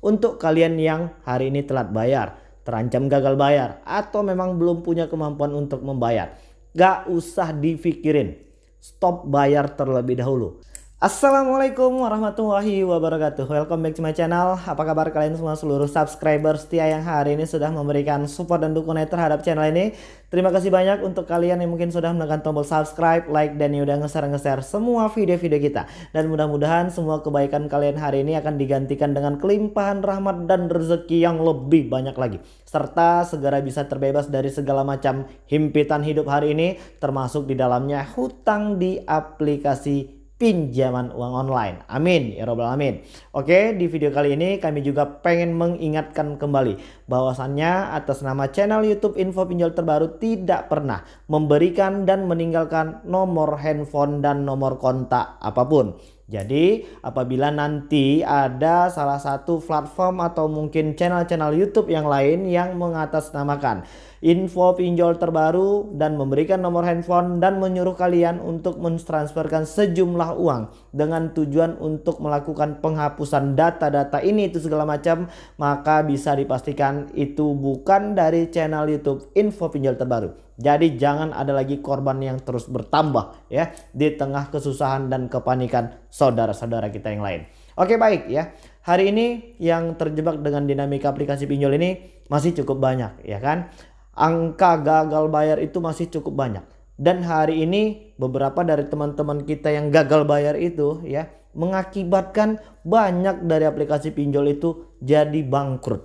Untuk kalian yang hari ini telat bayar, terancam gagal bayar, atau memang belum punya kemampuan untuk membayar. Gak usah dipikirin. Stop bayar terlebih dahulu. Assalamualaikum warahmatullahi wabarakatuh. Welcome back to my channel. Apa kabar kalian semua seluruh subscriber setia yang hari ini sudah memberikan support dan dukungan terhadap channel ini? Terima kasih banyak untuk kalian yang mungkin sudah menekan tombol subscribe, like, dan yang udah nge-share-nge-share semua video-video kita. Dan mudah-mudahan semua kebaikan kalian hari ini akan digantikan dengan kelimpahan rahmat dan rezeki yang lebih banyak lagi. Serta segera bisa terbebas dari segala macam himpitan hidup hari ini Termasuk di dalamnya hutang di aplikasi pinjaman uang online. Amin ya robbal alamin. Oke, di video kali ini kami juga pengen mengingatkan kembali bahwasannya atas nama channel YouTube Info Pinjol Terbaru tidak pernah memberikan dan meninggalkan nomor handphone dan nomor kontak apa pun. Jadi apabila nanti ada salah satu platform atau mungkin channel-channel YouTube yang lain yang mengatasnamakan info pinjol terbaru dan memberikan nomor handphone dan menyuruh kalian untuk mentransferkan sejumlah uang dengan tujuan untuk melakukan penghapusan data-data ini itu segala macam maka bisa dipastikan itu bukan dari channel YouTube info pinjol terbaru. Jadi jangan ada lagi korban yang terus bertambah ya di tengah kesusahan dan kepanikan saudara-saudara kita yang lain. Oke baik ya. Hari ini yang terjebak dengan dinamika aplikasi pinjol ini masih cukup banyak ya kan. Angka gagal bayar itu masih cukup banyak. Dan hari ini beberapa dari teman-teman kita yang gagal bayar itu ya mengakibatkan banyak dari aplikasi pinjol itu jadi bangkrut.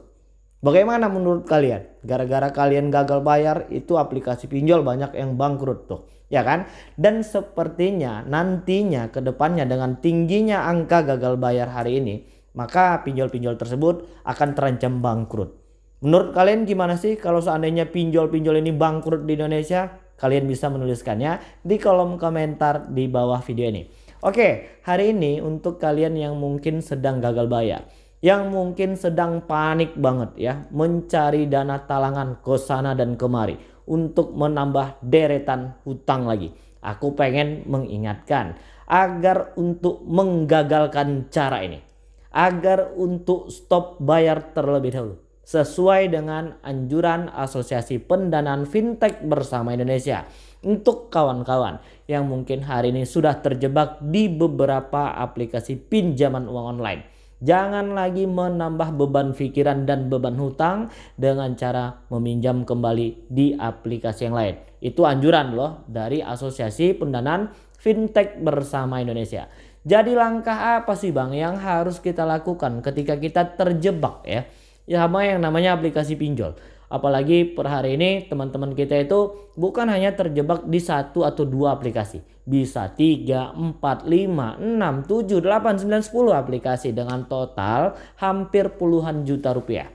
Bagaimana menurut kalian? Gara-gara kalian gagal bayar itu aplikasi pinjol banyak yang bangkrut tuh. Ya kan? Dan sepertinya nantinya ke depannya dengan tingginya angka gagal bayar hari ini. Maka pinjol-pinjol tersebut akan terancam bangkrut. Menurut kalian gimana sih kalau seandainya pinjol-pinjol ini bangkrut di Indonesia? Kalian bisa menuliskannya di kolom komentar di bawah video ini. Oke, hari ini untuk kalian yang mungkin sedang gagal bayar yang mungkin sedang panik banget ya mencari dana talangan ke sana dan kemari untuk menambah deretan hutang lagi. Aku pengen mengingatkan agar untuk menggagalkan cara ini. Agar untuk stop bayar terlebih dahulu. Sesuai dengan anjuran Asosiasi Pendanaan Fintech Bersama Indonesia. Untuk kawan-kawan yang mungkin hari ini sudah terjebak di beberapa aplikasi pinjaman uang online Jangan lagi menambah beban pikiran dan beban hutang dengan cara meminjam kembali di aplikasi yang lain. Itu anjuran loh dari Asosiasi Pendanaan Fintech Bersama Indonesia. Jadi langkah apa sih Bang yang harus kita lakukan ketika kita terjebak ya? Ya sama yang namanya aplikasi pinjol. Apalagi per hari ini teman-teman kita itu bukan hanya terjebak di satu atau dua aplikasi. Bisa 3, 4, 5, 6, 7, 8, 9, 10 aplikasi dengan total hampir puluhan juta rupiah.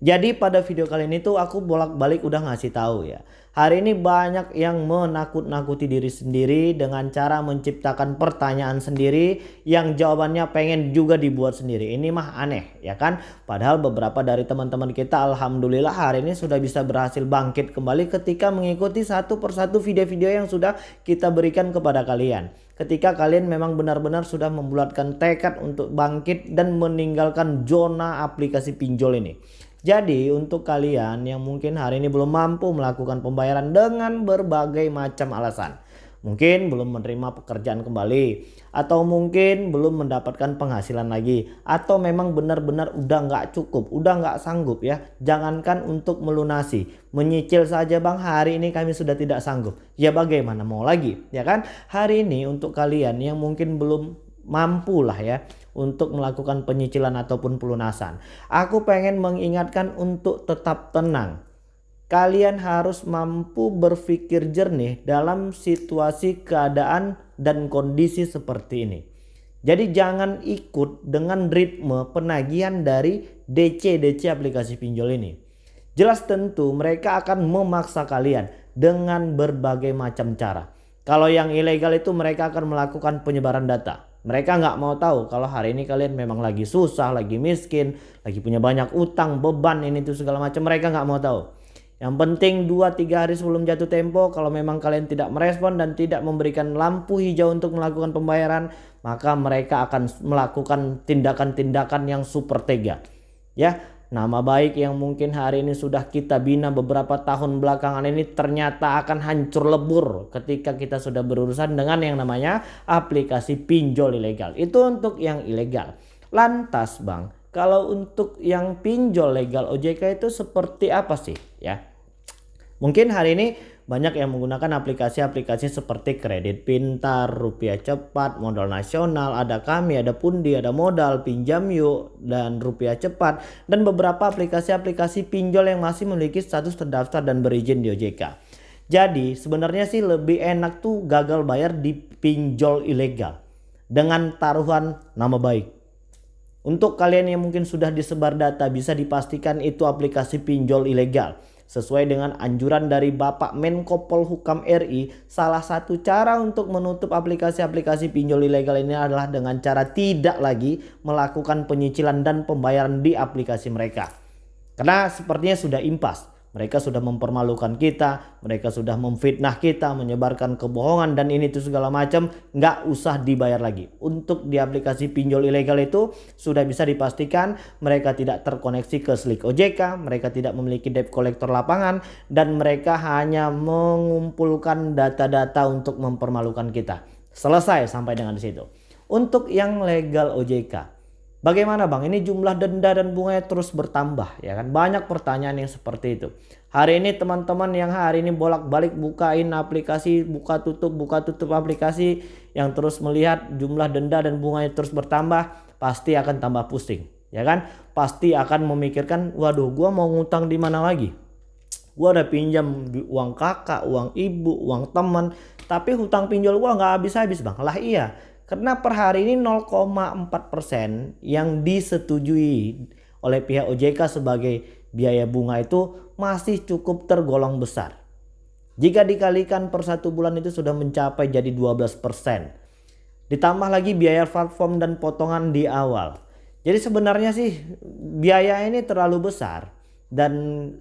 Jadi pada video kali ini tuh aku bolak-balik udah ngasih tahu ya. Hari ini banyak yang menakut-nakuti diri sendiri dengan cara menciptakan pertanyaan sendiri yang jawabannya pengen juga dibuat sendiri. Ini mah aneh ya kan? Padahal beberapa dari teman-teman kita alhamdulillah hari ini sudah bisa berhasil bangkit kembali ketika mengikuti satu persatu video-video yang sudah kita berikan kepada kalian. Ketika kalian memang benar-benar sudah membulatkan tekad untuk bangkit dan meninggalkan zona aplikasi pinjol ini. Jadi untuk kalian yang mungkin hari ini belum mampu melakukan pembayaran dengan berbagai macam alasan. Mungkin belum menerima pekerjaan kembali. Atau mungkin belum mendapatkan penghasilan lagi. Atau memang benar-benar udah nggak cukup. Udah nggak sanggup ya. Jangankan untuk melunasi. Menyicil saja bang hari ini kami sudah tidak sanggup. Ya bagaimana mau lagi ya kan. Hari ini untuk kalian yang mungkin belum mampu lah ya untuk melakukan penyicilan ataupun pelunasan. Aku pengen mengingatkan untuk tetap tenang. Kalian harus mampu berpikir jernih dalam situasi keadaan dan kondisi seperti ini. Jadi jangan ikut dengan ritme penagihan dari DC-DC aplikasi pinjol ini. Jelas tentu mereka akan memaksa kalian dengan berbagai macam cara. Kalau yang ilegal itu mereka akan melakukan penyebaran data. Mereka nggak mau tahu kalau hari ini kalian memang lagi susah, lagi miskin, lagi punya banyak utang, beban ini tuh segala macam. Mereka nggak mau tahu. Yang penting 2-3 hari sebelum jatuh tempo kalau memang kalian tidak merespon dan tidak memberikan lampu hijau untuk melakukan pembayaran maka mereka akan melakukan tindakan-tindakan yang super tega. Ya, nama baik yang mungkin hari ini sudah kita bina beberapa tahun belakangan ini ternyata akan hancur lebur ketika kita sudah berurusan dengan yang namanya aplikasi pinjol ilegal. Itu untuk yang ilegal. Lantas, Bang, kalau untuk yang pinjol legal OJK itu seperti apa sih, ya? Mungkin hari ini banyak yang menggunakan aplikasi-aplikasi seperti kredit pintar, rupiah cepat, modal nasional, ada kami, ada pundi, ada modal, pinjam yuk, dan rupiah cepat. Dan beberapa aplikasi-aplikasi pinjol yang masih memiliki status terdaftar dan berizin di OJK. Jadi sebenarnya sih lebih enak tuh gagal bayar di pinjol ilegal. Dengan taruhan nama baik. Untuk kalian yang mungkin sudah disebar data bisa dipastikan itu aplikasi pinjol ilegal. Sesuai dengan anjuran dari Bapak Menko Polhukam RI, salah satu cara untuk menutup aplikasi-aplikasi pinjol ilegal ini adalah dengan cara tidak lagi melakukan penyicilan dan pembayaran di aplikasi mereka. Karena sepertinya sudah impas. Mereka sudah mempermalukan kita, mereka sudah memfitnah kita, menyebarkan kebohongan dan ini tuh segala macam nggak usah dibayar lagi. Untuk di aplikasi pinjol ilegal itu sudah bisa dipastikan mereka tidak terkoneksi ke Slick OJK, mereka tidak memiliki debt collector lapangan dan mereka hanya mengumpulkan data-data untuk mempermalukan kita. Selesai sampai dengan di situ. Untuk yang legal OJK, Bagaimana bang? Ini jumlah denda dan bunganya terus bertambah ya kan? Banyak pertanyaan yang seperti itu. Hari ini teman-teman yang hari ini bolak-balik bukain aplikasi, buka tutup, buka tutup aplikasi yang terus melihat jumlah denda dan bunganya terus bertambah, pasti akan tambah pusing, ya kan? Pasti akan memikirkan, waduh, gua mau ngutang di mana lagi? Gua udah pinjam uang kakak, uang ibu, uang teman, tapi hutang pinjol gua nggak habis-habis bang. Lah iya, karena per hari ini 0,4% yang disetujui oleh pihak OJK sebagai biaya bunga itu masih cukup tergolong besar. Jika dikalikan per satu bulan itu sudah mencapai jadi 12%. Ditambah lagi biaya platform dan potongan di awal. Jadi sebenarnya sih biaya ini terlalu besar. Dan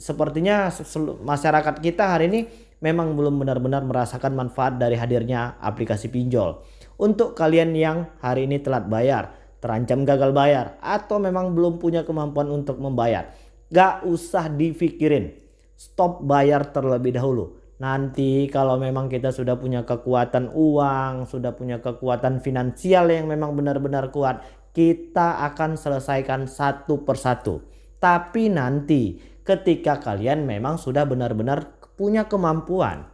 sepertinya masyarakat kita hari ini memang belum benar-benar merasakan manfaat dari hadirnya aplikasi pinjol. Untuk kalian yang hari ini telat bayar, terancam gagal bayar, atau memang belum punya kemampuan untuk membayar, gak usah dipikirin. Stop bayar terlebih dahulu. Nanti kalau memang kita sudah punya kekuatan uang, sudah punya kekuatan finansial yang memang benar-benar kuat, kita akan selesaikan satu persatu. Tapi nanti ketika kalian memang sudah benar-benar punya kemampuan,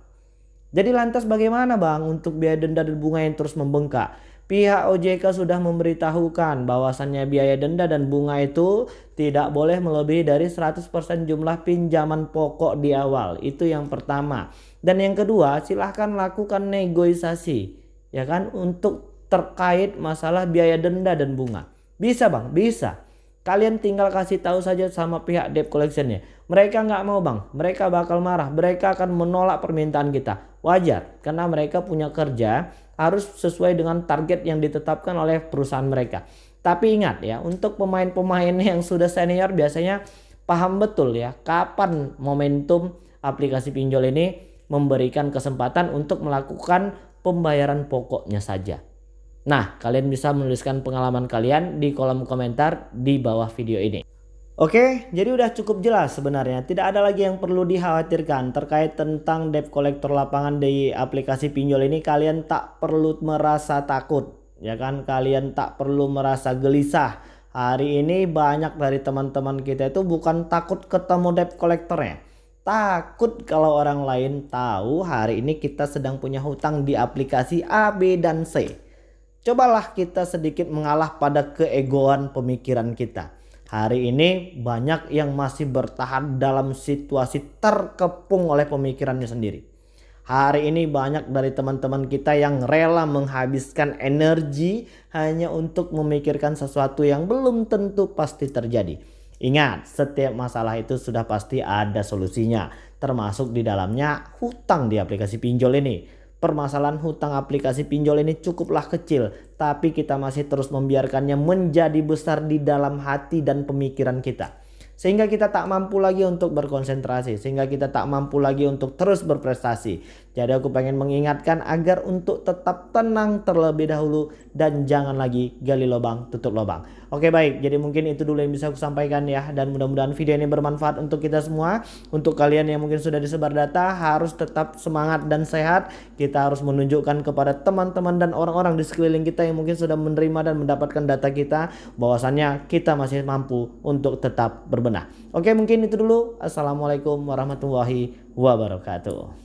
jadi lantas bagaimana bang untuk biaya denda dan bunga yang terus membengkak? Pihak OJK sudah memberitahukan bahwasannya biaya denda dan bunga itu tidak boleh melebihi dari 100% jumlah pinjaman pokok di awal. Itu yang pertama. Dan yang kedua silahkan lakukan negosiasi ya kan untuk terkait masalah biaya denda dan bunga. Bisa bang, bisa. Kalian tinggal kasih tahu saja sama pihak debt collectionnya. Mereka nggak mau bang, mereka bakal marah. Mereka akan menolak permintaan kita. Wajar, karena mereka punya kerja harus sesuai dengan target yang ditetapkan oleh perusahaan mereka. Tapi ingat ya, untuk pemain-pemain yang sudah senior biasanya paham betul ya kapan momentum aplikasi pinjol ini memberikan kesempatan untuk melakukan pembayaran pokoknya saja. Nah, kalian bisa menuliskan pengalaman kalian di kolom komentar di bawah video ini. Oke, jadi udah cukup jelas sebenarnya. Tidak ada lagi yang perlu dikhawatirkan terkait tentang debt collector lapangan di aplikasi pinjol ini. Kalian tak perlu merasa takut, ya kan? Kalian tak perlu merasa gelisah. Hari ini banyak dari teman-teman kita itu bukan takut ketemu debt collectornya. Takut kalau orang lain tahu hari ini kita sedang punya hutang di aplikasi A, B, dan C. Cobalah kita sedikit mengalah pada keegoan pemikiran kita. Hari ini banyak yang masih bertahan dalam situasi terkepung oleh pemikirannya sendiri. Hari ini banyak dari teman-teman kita yang rela menghabiskan energi hanya untuk memikirkan sesuatu yang belum tentu pasti terjadi. Ingat, setiap masalah itu sudah pasti ada solusinya, termasuk di dalamnya hutang di aplikasi pinjol ini. Permasalahan hutang aplikasi pinjol ini cukuplah kecil, tapi kita masih terus membiarkannya menjadi besar di dalam hati dan pemikiran kita. sehingga kita tak mampu lagi untuk berkonsentrasi sehingga kita tak mampu lagi untuk terus berprestasi jadi aku pengen mengingatkan agar untuk tetap tenang terlebih dahulu dan jangan lagi gali lubang tutup lubang oke baik jadi mungkin itu dulu yang bisa aku sampaikan ya dan mudah-mudahan video ini bermanfaat untuk kita semua untuk kalian yang mungkin sudah disebar data harus tetap semangat dan sehat kita harus menunjukkan kepada teman-teman dan orang-orang di sekeliling kita yang mungkin sudah menerima dan mendapatkan data kita bahwasannya kita masih mampu untuk tetap berbenah. Oke mungkin itu dulu. Assalamualaikum warahmatullahi wabarakatuh.